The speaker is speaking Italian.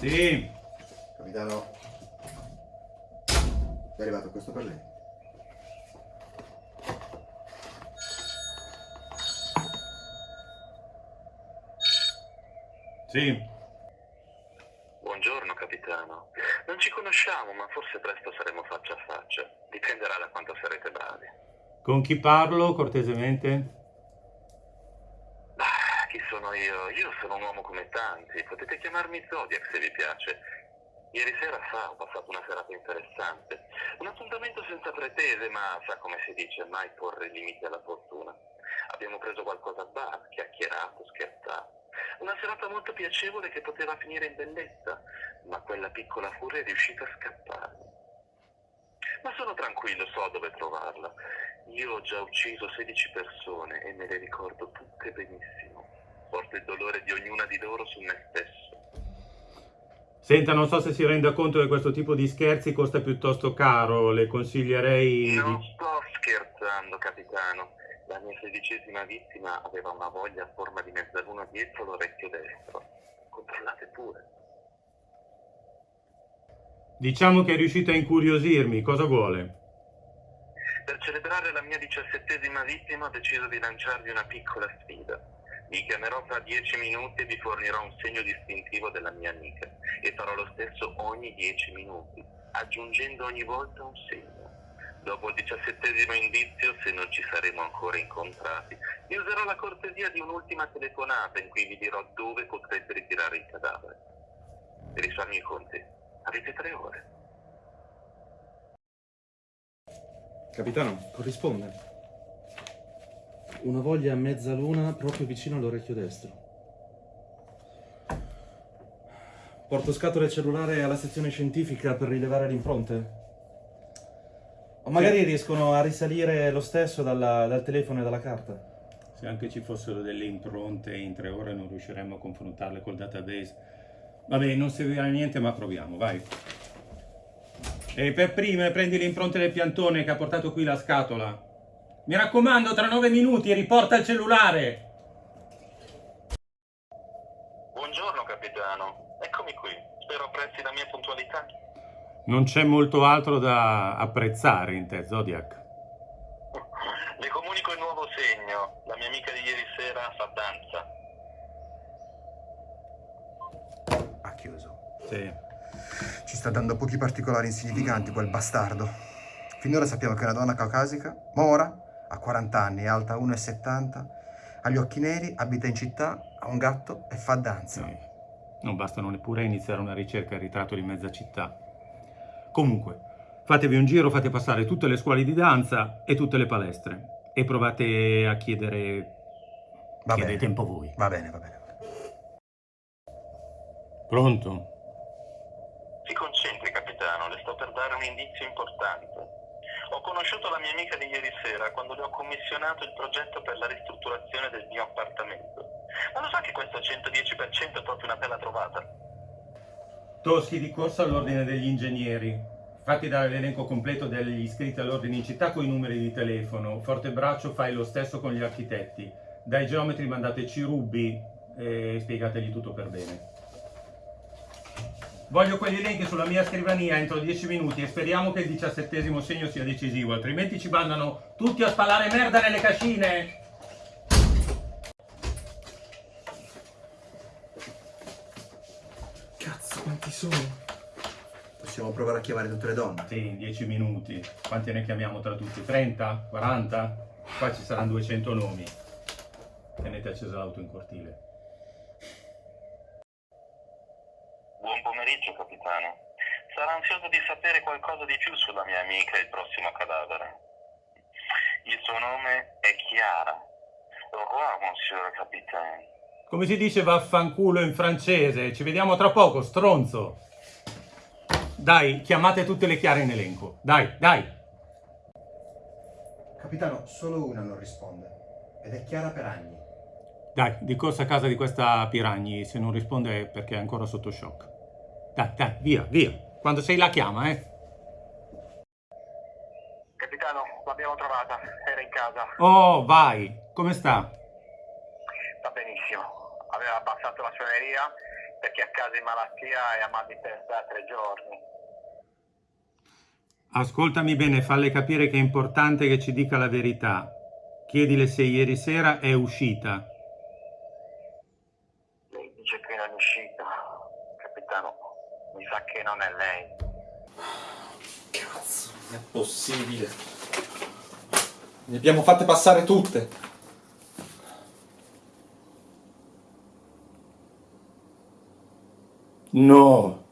Sì, Capitano, è arrivato questo per lei. Sì. Buongiorno capitano. Non ci conosciamo, ma forse presto saremo faccia a faccia. Dipenderà da quanto sarete bravi. Con chi parlo, cortesemente? Ah, chi sono io? Io sono un uomo come tanti. Potete chiamarmi Zodiac se vi piace. Ieri sera sa, ho passato una serata interessante. Un appuntamento senza pretese, ma sa come si dice, mai porre limiti alla fortuna. Abbiamo preso qualcosa a bar, chiacchierato, scherzato. Una serata molto piacevole che poteva finire in bellezza, ma quella piccola furia è riuscita a scappare. Ma sono tranquillo, so dove trovarla. Io ho già ucciso 16 persone e me le ricordo tutte benissimo. Porto il dolore di ognuna di loro su me stesso. Senta, non so se si renda conto che questo tipo di scherzi costa piuttosto caro, le consiglierei Non sto scherzando, capitano. La mia sedicesima vittima aveva una voglia a forma di mezzaluna dietro l'orecchio destro. Controllate pure. Diciamo che è riuscita a incuriosirmi, cosa vuole? Per celebrare la mia diciassettesima vittima ho deciso di lanciarvi una piccola sfida. Vi chiamerò fra dieci minuti e vi fornirò un segno distintivo della mia amica e farò lo stesso ogni dieci minuti, aggiungendo ogni volta un segno. Dopo il diciassettesimo indizio, se non ci saremo ancora incontrati, vi userò la cortesia di un'ultima telefonata in cui vi dirò dove potrete ritirare il cadavere. Per i conti, avete tre ore. Capitano, corrisponde. Una voglia a mezzaluna proprio vicino all'orecchio destro. Porto scatole cellulare alla sezione scientifica per rilevare le impronte? O magari riescono a risalire lo stesso dalla- dal telefono e dalla carta? Se anche ci fossero delle impronte in tre ore non riusciremmo a confrontarle col database. Vabbè, non servirà a niente, ma proviamo, vai. E per prime prendi le impronte del piantone che ha portato qui la scatola. Mi raccomando, tra nove minuti riporta il cellulare. Buongiorno capitano, eccomi qui. Spero apprezzi la mia puntualità. Non c'è molto altro da apprezzare in te, Zodiac. Le comunico il nuovo segno. La mia amica di ieri sera fa danza. Ha chiuso. Sì. Ci sta dando pochi particolari insignificanti quel bastardo. Finora sappiamo che è una donna caucasica, mora, ha 40 anni, è alta 1,70, ha gli occhi neri, abita in città, ha un gatto e fa danza. Sì. Non bastano neppure a iniziare una ricerca al ritratto di mezza città. Comunque, fatevi un giro, fate passare tutte le scuole di danza e tutte le palestre e provate a chiedere... Va chiedete bene. un po' voi. Va bene, va bene. Pronto? Si concentri capitano, le sto per dare un indizio importante. Ho conosciuto la mia amica di ieri sera quando le ho commissionato il progetto per la ristrutturazione del mio appartamento. Ma lo sa che questo 110% è proprio una bella trovata? Toschi di corsa all'ordine degli ingegneri. Fatti dare l'elenco completo degli iscritti all'ordine in città con i numeri di telefono. Fortebraccio fai lo stesso con gli architetti. Dai geometri mandate Cirubi e spiegategli tutto per bene. Voglio quegli elenchi sulla mia scrivania entro 10 minuti e speriamo che il diciassettesimo segno sia decisivo, altrimenti ci mandano tutti a spalare merda nelle cascine! Cazzo, quanti sono? Possiamo provare a chiamare tutte le donne. Sì, in 10 minuti. Quanti ne chiamiamo tra tutti? 30? 40? Qua ci saranno 200 nomi. Tenete accesa l'auto in cortile. Buon pomeriggio capitano. Sarà ansioso di sapere qualcosa di più sulla mia amica e il prossimo cadavere. Il suo nome è Chiara. Au revoir, monsieur capitaine. Come si dice vaffanculo in francese? Ci vediamo tra poco, stronzo! Dai, chiamate tutte le chiare in elenco. Dai, dai! Capitano, solo una non risponde. ed è Chiara Peragni. Dai, di corsa a casa di questa Piragni, se non risponde è perché è ancora sotto shock. Dai, dai, via, via. Quando sei la chiama, eh. Capitano, l'abbiamo trovata, era in casa. Oh, vai. Come sta? Aveva abbassato la suoneria perché a casa in malattia e ha mal di testa da tre giorni. Ascoltami bene, falle capire che è importante che ci dica la verità. Chiedile se ieri sera è uscita. Lei dice che non è uscita. Capitano, mi sa che non è lei. Cazzo, non è possibile. Ne abbiamo fatte passare tutte. No,